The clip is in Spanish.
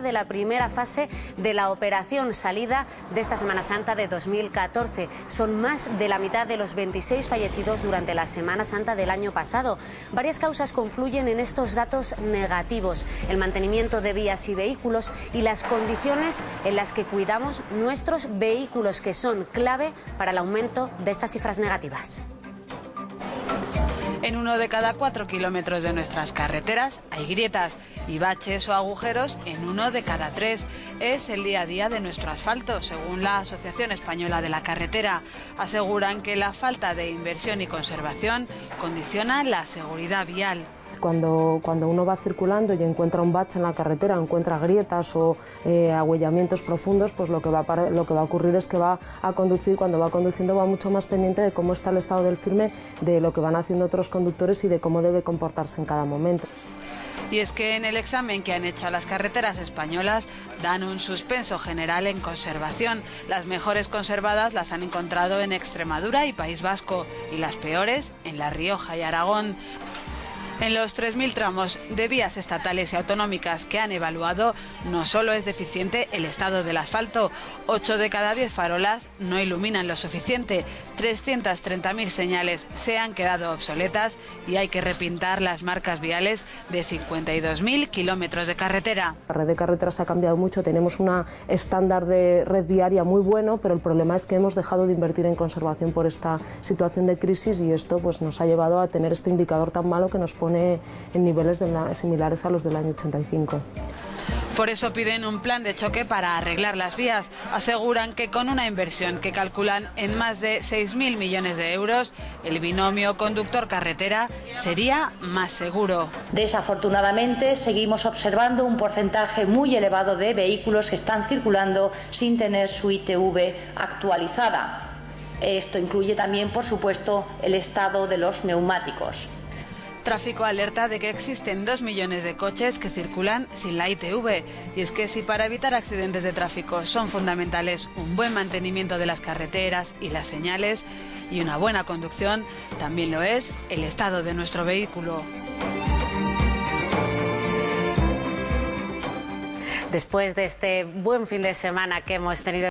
de la primera fase de la operación salida de esta Semana Santa de 2014. Son más de la mitad de los 26 fallecidos durante la Semana Santa del año pasado. Varias causas confluyen en estos datos negativos. El mantenimiento de vías y vehículos y las condiciones en las que cuidamos nuestros vehículos, que son clave para el aumento de estas cifras negativas. En uno de cada cuatro kilómetros de nuestras carreteras hay grietas y baches o agujeros en uno de cada tres. Es el día a día de nuestro asfalto, según la Asociación Española de la Carretera. Aseguran que la falta de inversión y conservación condiciona la seguridad vial. Cuando, cuando uno va circulando y encuentra un bache en la carretera, encuentra grietas o eh, agüellamientos profundos, pues lo que, va a, lo que va a ocurrir es que va a conducir, cuando va conduciendo va mucho más pendiente de cómo está el estado del firme, de lo que van haciendo otros conductores y de cómo debe comportarse en cada momento. Y es que en el examen que han hecho a las carreteras españolas dan un suspenso general en conservación. Las mejores conservadas las han encontrado en Extremadura y País Vasco y las peores en La Rioja y Aragón. En los 3.000 tramos de vías estatales y autonómicas que han evaluado, no solo es deficiente el estado del asfalto, 8 de cada 10 farolas no iluminan lo suficiente, 330.000 señales se han quedado obsoletas y hay que repintar las marcas viales de 52.000 kilómetros de carretera. La red de carreteras ha cambiado mucho, tenemos un estándar de red viaria muy bueno, pero el problema es que hemos dejado de invertir en conservación por esta situación de crisis y esto pues, nos ha llevado a tener este indicador tan malo que nos pone en niveles similares a los del año 85. Por eso piden un plan de choque para arreglar las vías. Aseguran que con una inversión que calculan en más de 6.000 millones de euros, el binomio conductor-carretera sería más seguro. Desafortunadamente, seguimos observando un porcentaje muy elevado de vehículos que están circulando sin tener su ITV actualizada. Esto incluye también, por supuesto, el estado de los neumáticos. Tráfico alerta de que existen dos millones de coches que circulan sin la ITV. Y es que si para evitar accidentes de tráfico son fundamentales un buen mantenimiento de las carreteras y las señales y una buena conducción, también lo es el estado de nuestro vehículo. Después de este buen fin de semana que hemos tenido